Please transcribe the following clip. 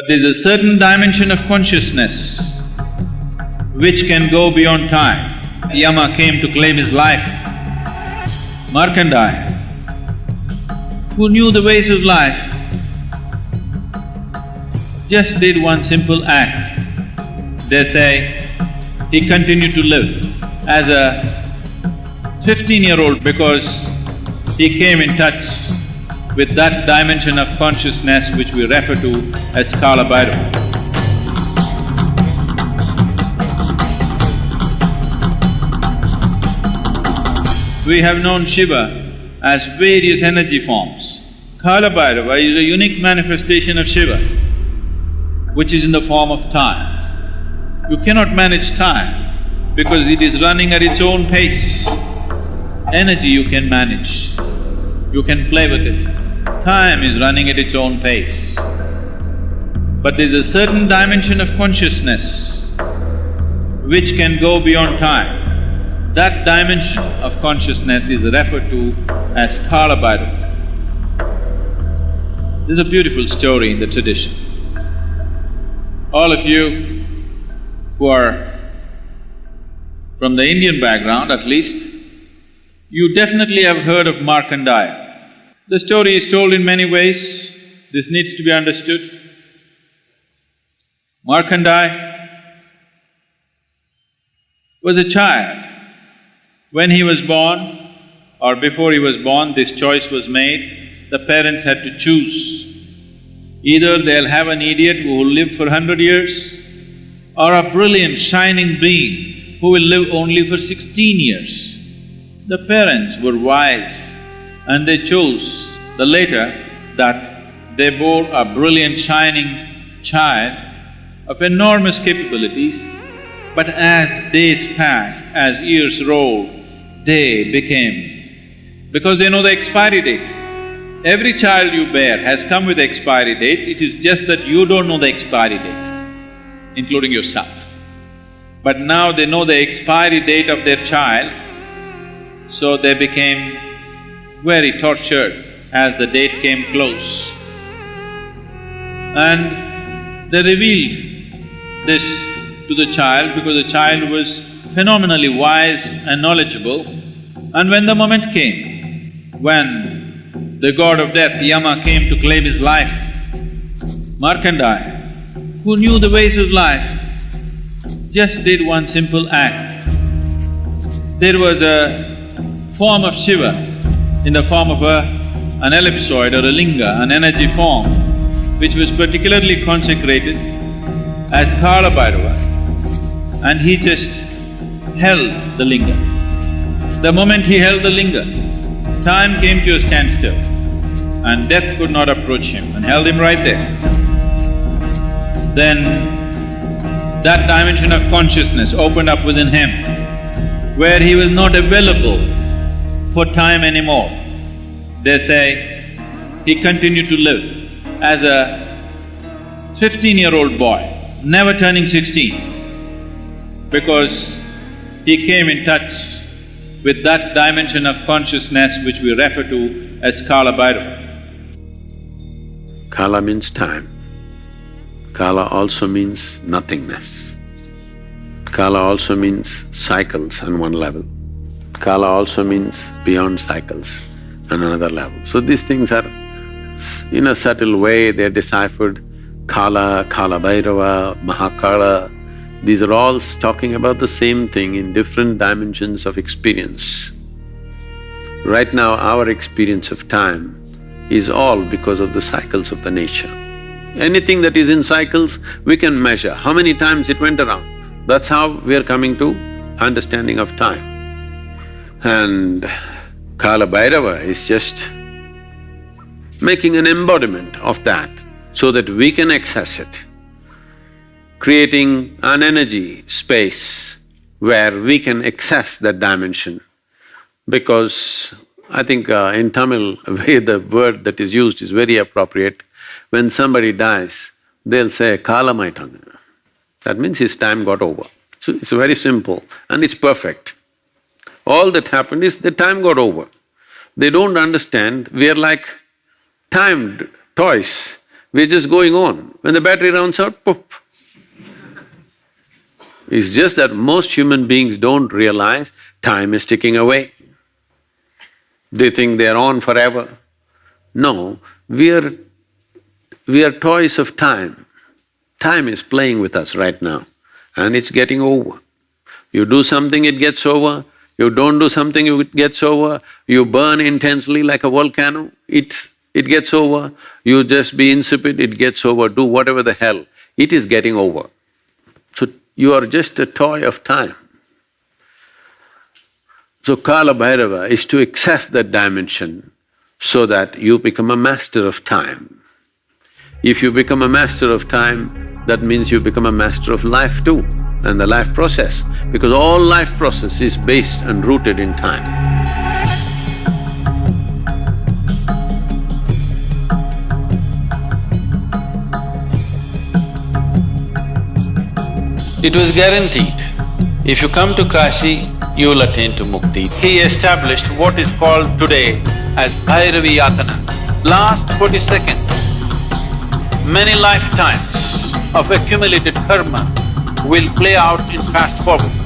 But there's a certain dimension of consciousness which can go beyond time. Yama came to claim his life. Markandeya, who knew the ways of life, just did one simple act. They say he continued to live as a fifteen-year-old because he came in touch with that dimension of consciousness which we refer to as Kala Bhairava. We have known Shiva as various energy forms. Kala Bhairava is a unique manifestation of Shiva, which is in the form of time. You cannot manage time because it is running at its own pace. Energy you can manage, you can play with it. Time is running at its own pace. But there's a certain dimension of consciousness which can go beyond time. That dimension of consciousness is referred to as Kala. There's a beautiful story in the tradition. All of you who are from the Indian background at least, you definitely have heard of Markandeya. The story is told in many ways, this needs to be understood. Markandeya was a child. When he was born or before he was born, this choice was made, the parents had to choose. Either they'll have an idiot who will live for hundred years or a brilliant, shining being who will live only for sixteen years. The parents were wise and they chose the later that they bore a brilliant, shining child of enormous capabilities, but as days passed, as years rolled, they became… because they know the expiry date. Every child you bear has come with expiry date, it is just that you don't know the expiry date, including yourself. But now they know the expiry date of their child, so they became very tortured as the date came close. And they revealed this to the child because the child was phenomenally wise and knowledgeable. And when the moment came, when the god of death, Yama, came to claim his life, Markandeya, who knew the ways of life, just did one simple act. There was a form of Shiva in the form of a an ellipsoid or a linga, an energy form, which was particularly consecrated as Kala Bhairava, and he just held the linga. The moment he held the linga, time came to a standstill and death could not approach him and held him right there. Then that dimension of consciousness opened up within him where he was not available for time anymore. They say he continued to live as a fifteen-year-old boy, never turning sixteen, because he came in touch with that dimension of consciousness which we refer to as Kala Bhairava. Kala means time. Kala also means nothingness. Kala also means cycles on one level. Kala also means beyond cycles on another level. So these things are, in a subtle way, they're deciphered. Kala, Kala Bhairava, Mahakala, these are all talking about the same thing in different dimensions of experience. Right now, our experience of time is all because of the cycles of the nature. Anything that is in cycles, we can measure how many times it went around. That's how we are coming to understanding of time. And Kala Bhairava is just making an embodiment of that so that we can access it, creating an energy space where we can access that dimension. Because I think uh, in Tamil, the word that is used is very appropriate. When somebody dies, they'll say Kala kalamaitan. That means his time got over. So it's very simple and it's perfect. All that happened is the time got over. They don't understand, we are like timed toys. we're just going on. When the battery runs out, poof. It's just that most human beings don't realize time is ticking away. They think they're on forever. No, we are… we are toys of time. Time is playing with us right now and it's getting over. You do something, it gets over. You don't do something, it gets over. You burn intensely like a volcano, it's… it gets over. You just be insipid, it gets over. Do whatever the hell, it is getting over. So you are just a toy of time. So Kala Bhairava is to access that dimension so that you become a master of time. If you become a master of time, that means you become a master of life too and the life process, because all life process is based and rooted in time. It was guaranteed, if you come to Kashi, you will attain to mukti. He established what is called today as Bhairavi Yatana. Last forty seconds, many lifetimes of accumulated karma will play out in fast forward.